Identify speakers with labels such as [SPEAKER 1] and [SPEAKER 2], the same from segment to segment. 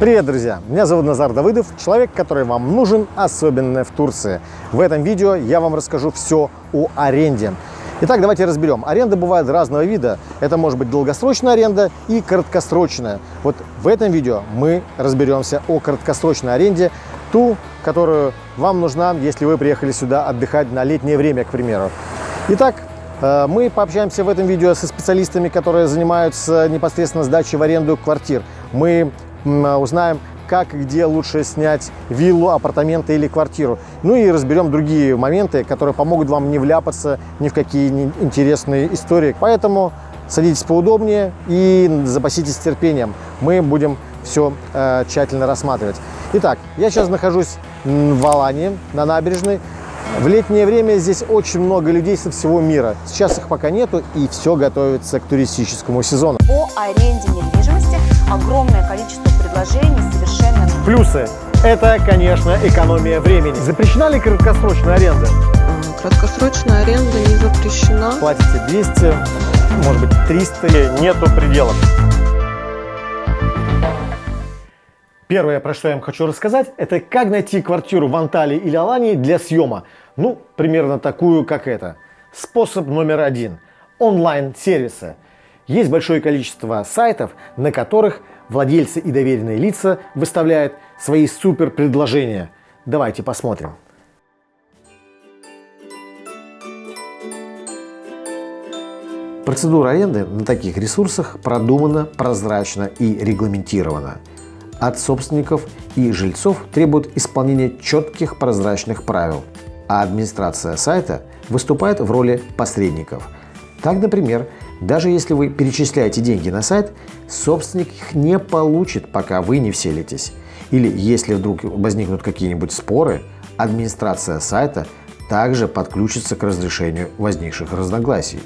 [SPEAKER 1] Привет, друзья! Меня зовут Назар Давыдов, человек, который вам нужен, особенно в Турции. В этом видео я вам расскажу все о аренде. Итак, давайте разберем. Аренда бывает разного вида. Это может быть долгосрочная аренда и краткосрочная. Вот в этом видео мы разберемся о краткосрочной аренде, ту, которую вам нужна, если вы приехали сюда отдыхать на летнее время, к примеру. Итак, э, мы пообщаемся в этом видео со специалистами, которые занимаются непосредственно сдачей в аренду квартир. Мы узнаем, как и где лучше снять виллу, апартаменты или квартиру. Ну и разберем другие моменты, которые помогут вам не вляпаться ни в какие интересные истории. Поэтому садитесь поудобнее и запаситесь терпением. Мы будем все э, тщательно рассматривать. Итак, я сейчас нахожусь в Алании, на набережной. В летнее время здесь очень много людей со всего мира. Сейчас их пока нету, и все готовится к туристическому сезону.
[SPEAKER 2] По аренде недвижимости огромное количество предложений совершенно...
[SPEAKER 1] Плюсы. Это, конечно, экономия времени. Запрещена ли краткосрочная аренда?
[SPEAKER 3] Краткосрочная аренда не запрещена.
[SPEAKER 1] Платите 200, может быть 300.
[SPEAKER 4] Нету пределов.
[SPEAKER 1] Первое, про что я вам хочу рассказать, это как найти квартиру в Анталии или Алании для съема. Ну, примерно такую, как это. Способ номер один. Онлайн-сервисы. Есть большое количество сайтов, на которых владельцы и доверенные лица выставляют свои супер предложения. Давайте посмотрим. Процедура аренды на таких ресурсах продумана, прозрачна и регламентирована. От собственников и жильцов требуют исполнения четких прозрачных правил, а администрация сайта выступает в роли посредников. Так, например, даже если вы перечисляете деньги на сайт, собственник их не получит, пока вы не вселитесь. Или если вдруг возникнут какие-нибудь споры, администрация сайта также подключится к разрешению возникших разногласий.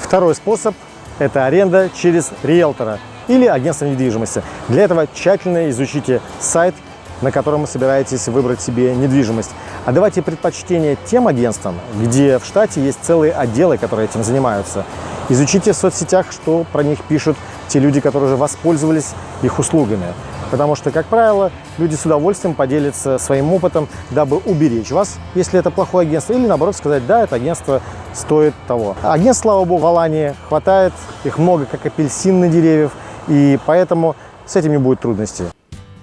[SPEAKER 1] Второй способ – это аренда через риэлтора или агентство недвижимости. Для этого тщательно изучите сайт, на котором вы собираетесь выбрать себе недвижимость. А давайте предпочтение тем агентствам, где в штате есть целые отделы, которые этим занимаются. Изучите в соцсетях, что про них пишут те люди, которые уже воспользовались их услугами. Потому что, как правило, люди с удовольствием поделятся своим опытом, дабы уберечь вас, если это плохое агентство, или наоборот сказать, да, это агентство стоит того. Агентств, слава богу, в Алании хватает, их много, как апельсин на деревьев, и поэтому с этим не будет трудностей.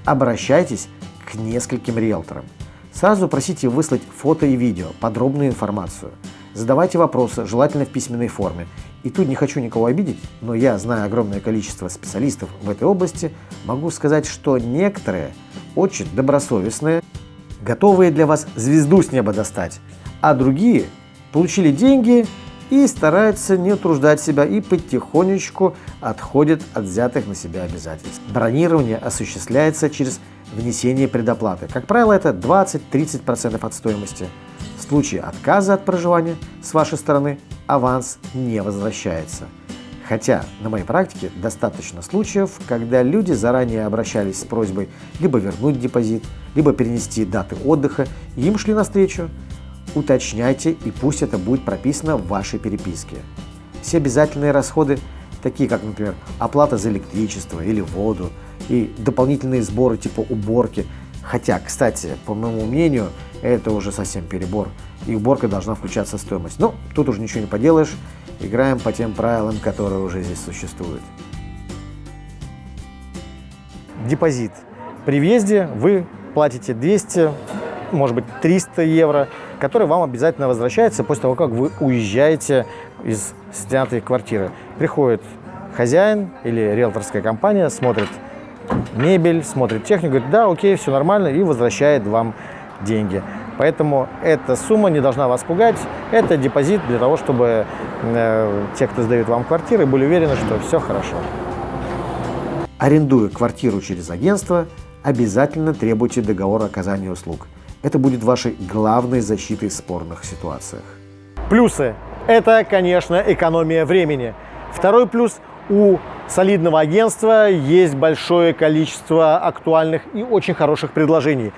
[SPEAKER 1] Обращайтесь нескольким риэлторам. Сразу просите выслать фото и видео, подробную информацию. Задавайте вопросы, желательно в письменной форме. И тут не хочу никого обидеть, но я, зная огромное количество специалистов в этой области, могу сказать, что некоторые очень добросовестные, готовые для вас звезду с неба достать, а другие получили деньги и стараются не утруждать себя и потихонечку отходят от взятых на себя обязательств. Бронирование осуществляется через внесение предоплаты. Как правило, это 20-30% от стоимости. В случае отказа от проживания с вашей стороны аванс не возвращается. Хотя на моей практике достаточно случаев, когда люди заранее обращались с просьбой либо вернуть депозит, либо перенести даты отдыха, им шли навстречу. Уточняйте и пусть это будет прописано в вашей переписке. Все обязательные расходы, такие как, например, оплата за электричество или воду, и дополнительные сборы типа уборки. Хотя, кстати, по моему мнению, это уже совсем перебор, и уборка должна включаться в стоимость. Но тут уже ничего не поделаешь, играем по тем правилам, которые уже здесь существуют. Депозит. При въезде вы платите 200, может быть 300 евро, который вам обязательно возвращается после того, как вы уезжаете из снятой квартиры. Приходит хозяин или риэлторская компания, смотрит мебель, смотрит технику, говорит, да, окей, все нормально, и возвращает вам деньги. Поэтому эта сумма не должна вас пугать. Это депозит для того, чтобы э, те, кто сдают вам квартиры, были уверены, что все хорошо. Арендуя квартиру через агентство, обязательно требуйте договор оказания услуг. Это будет вашей главной защитой в спорных ситуациях. Плюсы. Это, конечно, экономия времени. Второй плюс – у солидного агентства есть большое количество актуальных и очень хороших предложений.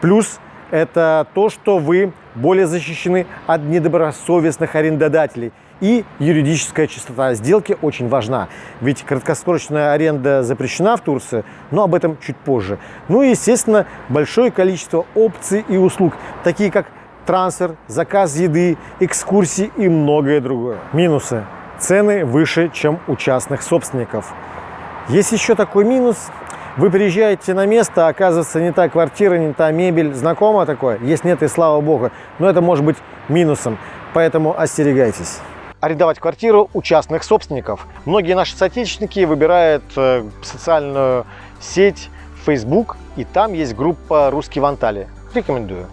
[SPEAKER 1] Плюс это то, что вы более защищены от недобросовестных арендодателей. И юридическая чистота сделки очень важна, ведь краткосрочная аренда запрещена в Турции, но об этом чуть позже. Ну и, естественно, большое количество опций и услуг, такие как трансфер, заказ еды, экскурсии и многое другое. Минусы. Цены выше, чем у частных собственников. Есть еще такой минус. Вы приезжаете на место, а оказывается не та квартира, не та мебель. Знакомо такое? Есть, нет, и слава богу. Но это может быть минусом, поэтому остерегайтесь. Арендовать квартиру у частных собственников. Многие наши соотечественники выбирают э, социальную сеть Facebook, и там есть группа «Русский в Анталии». Рекомендую.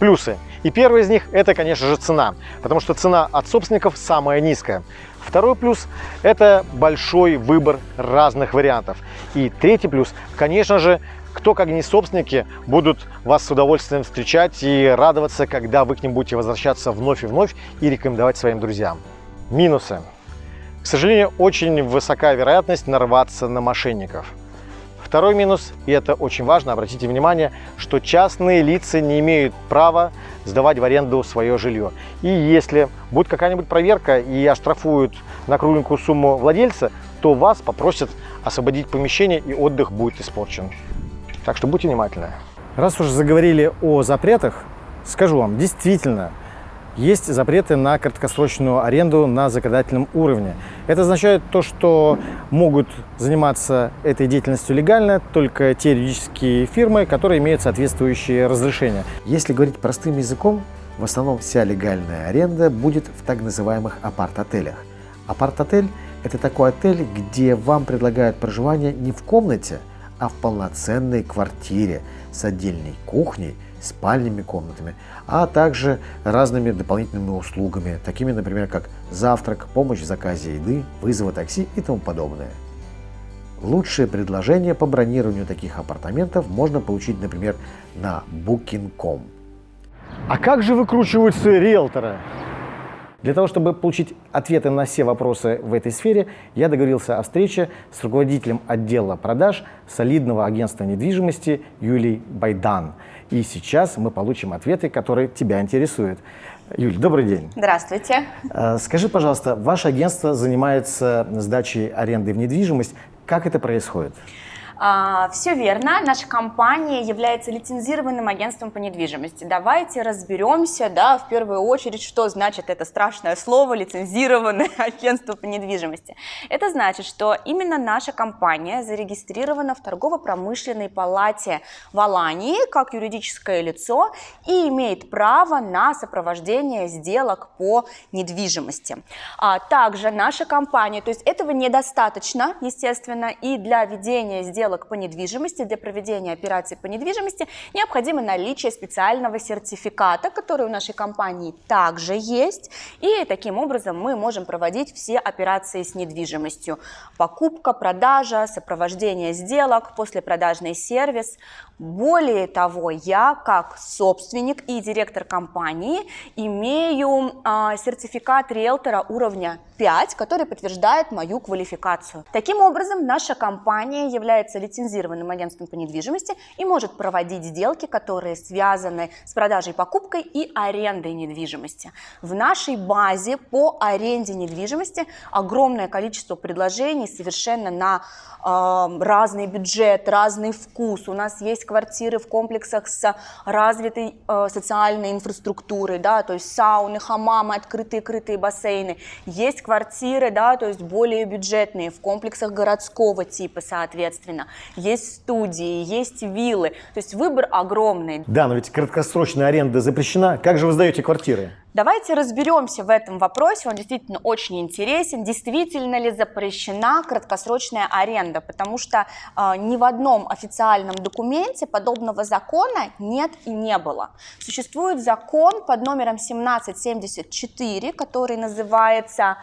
[SPEAKER 1] Плюсы. И первый из них – это, конечно же, цена, потому что цена от собственников самая низкая. Второй плюс – это большой выбор разных вариантов. И третий плюс, конечно же, кто, как не собственники, будут вас с удовольствием встречать и радоваться, когда вы к ним будете возвращаться вновь и вновь и рекомендовать своим друзьям. Минусы. К сожалению, очень высока вероятность нарваться на мошенников. Второй минус, и это очень важно, обратите внимание, что частные лица не имеют права сдавать в аренду свое жилье. И если будет какая-нибудь проверка и оштрафуют на кругленькую сумму владельца, то вас попросят освободить помещение и отдых будет испорчен. Так что будьте внимательны. Раз уже заговорили о запретах, скажу вам, действительно, есть запреты на краткосрочную аренду на законодательном уровне. Это означает то, что могут заниматься этой деятельностью легально только те юридические фирмы, которые имеют соответствующие разрешения.
[SPEAKER 4] Если говорить простым языком, в основном вся легальная аренда будет в так называемых апарт-отелях. Апарт-отель – это такой отель, где вам предлагают проживание не в комнате, а в полноценной квартире с отдельной кухней – спальными комнатами, а также разными дополнительными услугами, такими, например, как завтрак, помощь в заказе еды, вызова такси и тому подобное. Лучшие предложения по бронированию таких апартаментов можно получить, например, на Booking.com.
[SPEAKER 1] А как же выкручиваются риэлторы? Для того, чтобы получить ответы на все вопросы в этой сфере, я договорился о встрече с руководителем отдела продаж солидного агентства недвижимости Юлией Байдан. И сейчас мы получим ответы, которые тебя интересуют. Юль, добрый день.
[SPEAKER 2] Здравствуйте.
[SPEAKER 1] Э, скажи, пожалуйста, ваше агентство занимается сдачей аренды в недвижимость. Как это происходит?
[SPEAKER 2] А, все верно. Наша компания является лицензированным агентством по недвижимости. Давайте разберемся, да, в первую очередь, что значит это страшное слово лицензированное агентство по недвижимости. Это значит, что именно наша компания зарегистрирована в торгово-промышленной палате в Алании как юридическое лицо и имеет право на сопровождение сделок по недвижимости. А также наша компания, то есть этого недостаточно, естественно, и для ведения сделок сделок по недвижимости, для проведения операций по недвижимости необходимо наличие специального сертификата, который у нашей компании также есть. И таким образом мы можем проводить все операции с недвижимостью. Покупка, продажа, сопровождение сделок, послепродажный сервис. Более того, я как собственник и директор компании имею э, сертификат риэлтора уровня 5, который подтверждает мою квалификацию. Таким образом, наша компания является является лицензированным агентством по недвижимости и может проводить сделки, которые связаны с продажей, покупкой и арендой недвижимости. В нашей базе по аренде недвижимости огромное количество предложений совершенно на э, разный бюджет, разный вкус. У нас есть квартиры в комплексах с развитой э, социальной инфраструктурой, да, то есть сауны, хамамы, открытые крытые бассейны. Есть квартиры, да, то есть более бюджетные в комплексах городского типа, соответственно есть студии, есть виллы. То есть выбор огромный.
[SPEAKER 1] Да, но ведь краткосрочная аренда запрещена. Как же вы сдаете квартиры?
[SPEAKER 2] Давайте разберемся в этом вопросе, он действительно очень интересен. Действительно ли запрещена краткосрочная аренда? Потому что э, ни в одном официальном документе подобного закона нет и не было. Существует закон под номером 1774, который называется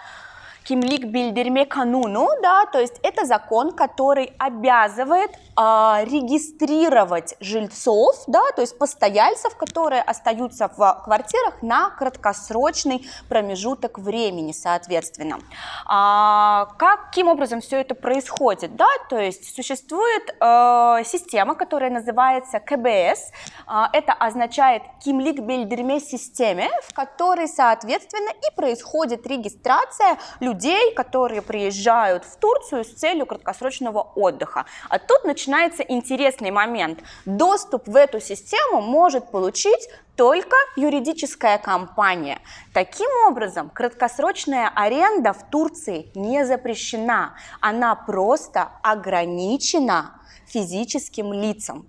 [SPEAKER 2] Кимлик Бильдерме Кануну, да, то есть это закон, который обязывает э, регистрировать жильцов, да, то есть постояльцев, которые остаются в квартирах на краткосрочный промежуток времени, соответственно. А, каким образом все это происходит, да, то есть существует э, система, которая называется КБС, э, это означает Кимлик Бильдерме системе, в которой, соответственно, и происходит регистрация людей, которые приезжают в Турцию с целью краткосрочного отдыха. А тут начинается интересный момент. Доступ в эту систему может получить только юридическая компания. Таким образом, краткосрочная аренда в Турции не запрещена, она просто ограничена физическим лицам.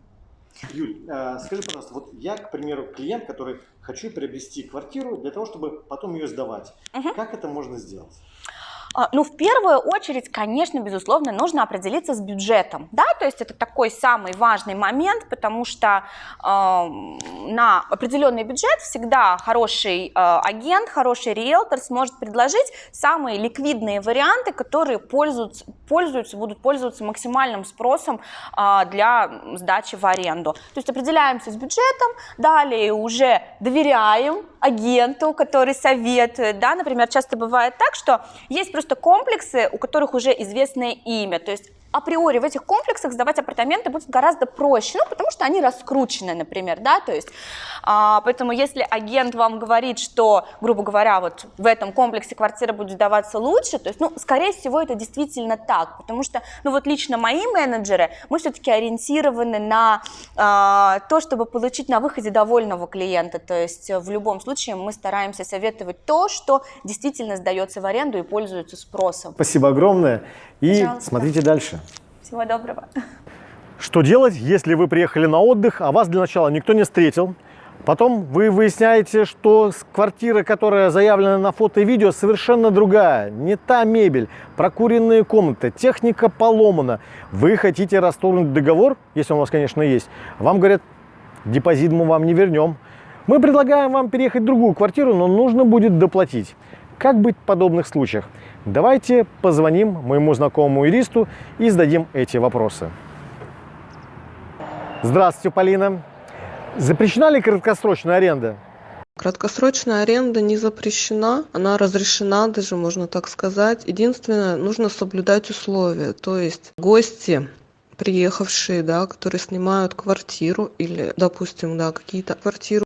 [SPEAKER 1] Юль, э, скажи, пожалуйста, вот я, к примеру, клиент, который хочу приобрести квартиру для того, чтобы потом ее сдавать. Угу. Как это можно сделать?
[SPEAKER 2] А, ну, в первую очередь, конечно, безусловно, нужно определиться с бюджетом, да, то есть это такой самый важный момент, потому что э, на определенный бюджет всегда хороший э, агент, хороший риэлтор сможет предложить самые ликвидные варианты, которые пользуются, пользуются будут пользоваться максимальным спросом э, для сдачи в аренду. То есть определяемся с бюджетом, далее уже доверяем агенту, который советует, да, например, часто бывает так, что есть просто комплексы, у которых уже известное имя, то есть априори в этих комплексах сдавать апартаменты будет гораздо проще, ну, потому что они раскручены, например, да, то есть, а, поэтому если агент вам говорит, что, грубо говоря, вот в этом комплексе квартира будет сдаваться лучше, то есть, ну, скорее всего, это действительно так, потому что, ну, вот лично мои менеджеры, мы все-таки ориентированы на а, то, чтобы получить на выходе довольного клиента, то есть в любом случае мы стараемся советовать то, что действительно сдается в аренду и пользуется спросом.
[SPEAKER 1] Спасибо огромное. И Пожалуйста. смотрите дальше.
[SPEAKER 2] Всего доброго.
[SPEAKER 1] Что делать, если вы приехали на отдых, а вас для начала никто не встретил? Потом вы выясняете, что квартира, которая заявлена на фото и видео, совершенно другая. Не та мебель, прокуренные комнаты, техника поломана. Вы хотите расторгнуть договор, если он у вас, конечно, есть. Вам говорят, депозит мы вам не вернем. Мы предлагаем вам переехать в другую квартиру, но нужно будет доплатить. Как быть в подобных случаях? Давайте позвоним моему знакомому юристу и зададим эти вопросы. Здравствуйте, Полина. Запрещена ли краткосрочная аренда?
[SPEAKER 3] Краткосрочная аренда не запрещена, она разрешена, даже можно так сказать. Единственное, нужно соблюдать условия, то есть гости приехавшие, да, которые снимают квартиру или, допустим, да, какие-то квартиры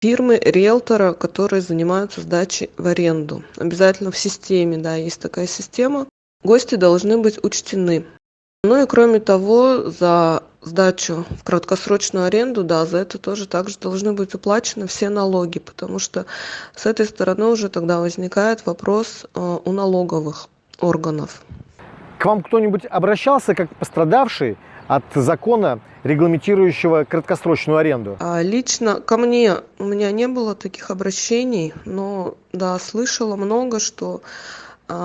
[SPEAKER 3] фирмы риэлтора которые занимаются сдачей в аренду. Обязательно в системе да есть такая система. Гости должны быть учтены. Ну и кроме того за сдачу в краткосрочную аренду да за это тоже также должны быть уплачены все налоги потому что с этой стороны уже тогда возникает вопрос э, у налоговых органов.
[SPEAKER 1] К вам кто-нибудь обращался как пострадавший от закона, регламентирующего краткосрочную аренду?
[SPEAKER 3] А, лично ко мне у меня не было таких обращений, но да, слышала много, что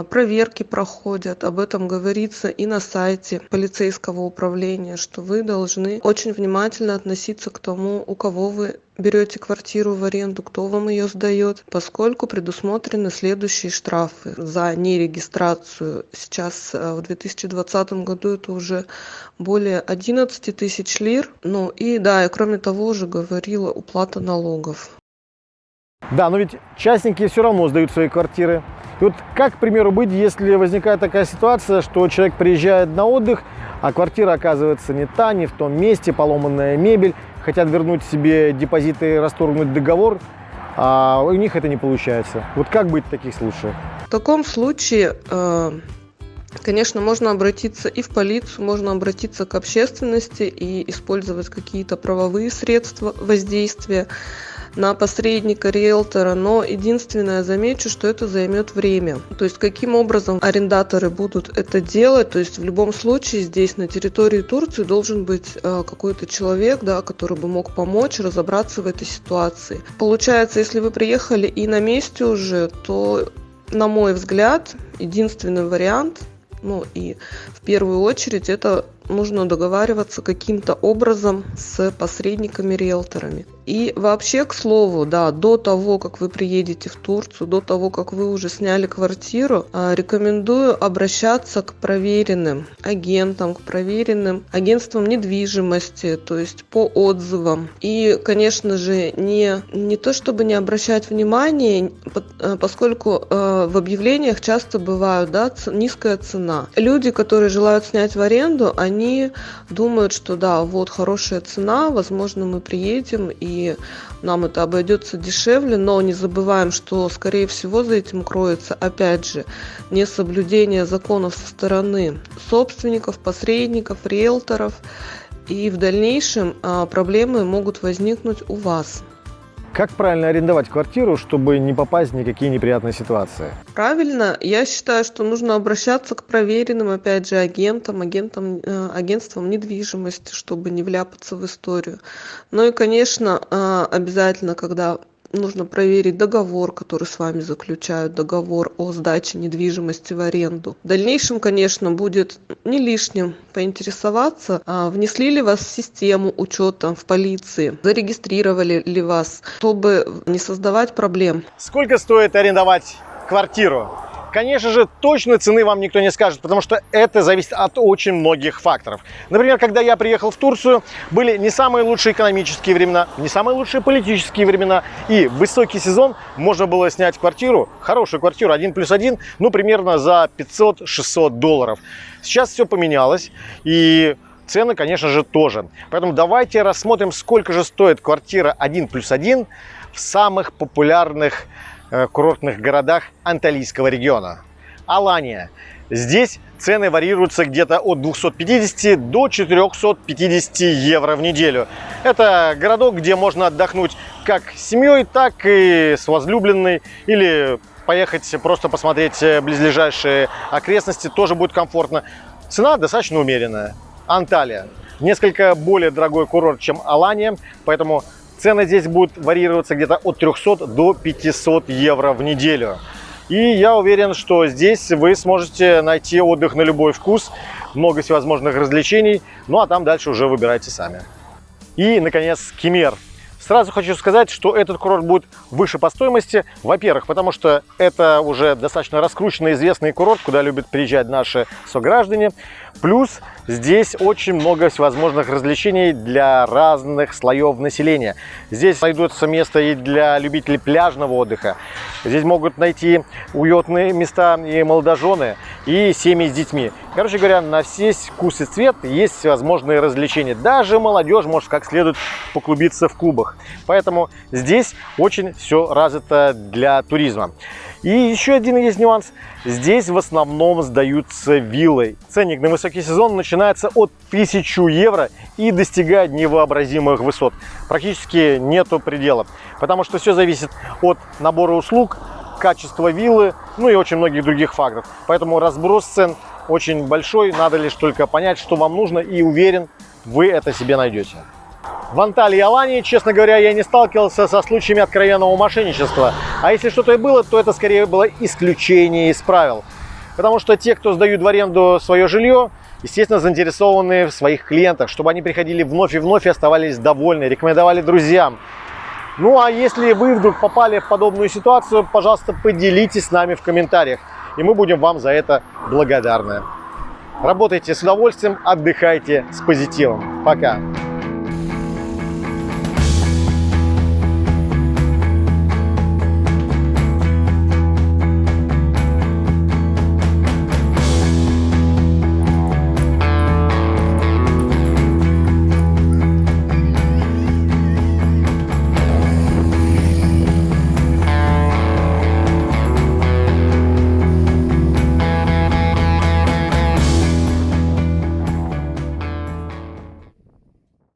[SPEAKER 3] проверки проходят. Об этом говорится и на сайте полицейского управления что вы должны очень внимательно относиться к тому у кого вы берете квартиру в аренду кто вам ее сдает поскольку предусмотрены следующие штрафы. За нерегистрацию сейчас э, в 2020 году это уже более 11 тысяч лир. Ну и да и кроме того уже говорила уплата налогов
[SPEAKER 1] да но ведь частники все равно сдают свои квартиры и вот как, к примеру, быть, если возникает такая ситуация, что человек приезжает на отдых, а квартира оказывается не та, не в том месте, поломанная мебель, хотят вернуть себе депозиты, расторгнуть договор, а у них это не получается. Вот как быть в таких случаях?
[SPEAKER 3] В таком случае, э, конечно, можно обратиться и в полицию, можно обратиться к общественности и использовать какие-то правовые средства воздействия на посредника риэлтора но единственное замечу что это займет время. То есть каким образом арендаторы будут это делать? То есть в любом случае здесь на территории турции должен быть э, какой-то человек да который бы мог помочь разобраться в этой ситуации. Получается если вы приехали и на месте уже то на мой взгляд единственный вариант ну и в первую очередь это нужно договариваться каким-то образом с посредниками-риэлторами. И вообще, к слову, да, до того, как вы приедете в Турцию, до того, как вы уже сняли квартиру, а, рекомендую обращаться к проверенным агентам, к проверенным агентствам недвижимости, то есть по отзывам. И, конечно же, не, не то чтобы не обращать внимания, э, поскольку э, в объявлениях часто бывают да, низкая цена. Люди, которые желают снять в аренду, они думают, что да, вот хорошая цена, возможно, мы приедем и нам это обойдется дешевле, но не забываем, что, скорее всего, за этим кроется, опять же, несоблюдение законов со стороны собственников, посредников, риэлторов, и в дальнейшем а, проблемы могут возникнуть у вас.
[SPEAKER 1] Как правильно арендовать квартиру, чтобы не попасть в никакие неприятные ситуации?
[SPEAKER 3] Правильно. Я считаю, что нужно обращаться к проверенным, опять же, агентам, агентам, э, агентствам недвижимости, чтобы не вляпаться в историю. Ну и, конечно, э, обязательно, когда нужно проверить договор, который с вами заключают, договор о сдаче недвижимости в аренду. В дальнейшем, конечно, будет не лишним поинтересоваться, а внесли ли вас в систему учета в полиции, зарегистрировали ли вас, чтобы не создавать проблем.
[SPEAKER 1] Сколько стоит арендовать квартиру? Конечно же, точной цены вам никто не скажет, потому что это зависит от очень многих факторов. Например, когда я приехал в Турцию, были не самые лучшие экономические времена, не самые лучшие политические времена. И в высокий сезон можно было снять квартиру, хорошую квартиру, один плюс один, ну, примерно за 500-600 долларов. Сейчас все поменялось, и цены, конечно же, тоже. Поэтому давайте рассмотрим, сколько же стоит квартира 1 плюс 1 в самых популярных курортных городах Анталийского региона. Алания. Здесь цены варьируются где-то от 250 до 450 евро в неделю. Это городок, где можно отдохнуть как с семьей, так и с возлюбленной или поехать просто посмотреть близлежащие окрестности, тоже будет комфортно. Цена достаточно умеренная. Анталия. Несколько более дорогой курорт, чем Алания, поэтому Цены здесь будут варьироваться где-то от 300 до 500 евро в неделю. И я уверен, что здесь вы сможете найти отдых на любой вкус, много всевозможных развлечений, ну а там дальше уже выбирайте сами. И, наконец, Кемер. Сразу хочу сказать, что этот курорт будет выше по стоимости. Во-первых, потому что это уже достаточно раскрученный, известный курорт, куда любят приезжать наши сограждане. Плюс здесь очень много всевозможных развлечений для разных слоев населения. Здесь найдутся место и для любителей пляжного отдыха. Здесь могут найти уютные места и молодожены, и семьи с детьми. Короче говоря, на все вкус и цвет есть всевозможные развлечения. Даже молодежь может как следует поклубиться в клубах. Поэтому здесь очень все развито для туризма. И еще один есть нюанс. Здесь в основном сдаются виллы. Ценник на высокий сезон начинается от 1000 евро и достигает невообразимых высот. Практически нету предела, потому что все зависит от набора услуг, качества виллы, ну и очень многих других факторов. Поэтому разброс цен очень большой, надо лишь только понять, что вам нужно и уверен, вы это себе найдете. В Анталии и Алании, честно говоря, я не сталкивался со случаями откровенного мошенничества. А если что-то и было, то это скорее было исключение из правил. Потому что те, кто сдают в аренду свое жилье, естественно, заинтересованы в своих клиентах, чтобы они приходили вновь и вновь и оставались довольны, рекомендовали друзьям. Ну а если вы вдруг попали в подобную ситуацию, пожалуйста, поделитесь с нами в комментариях, и мы будем вам за это благодарны. Работайте с удовольствием, отдыхайте с позитивом. Пока!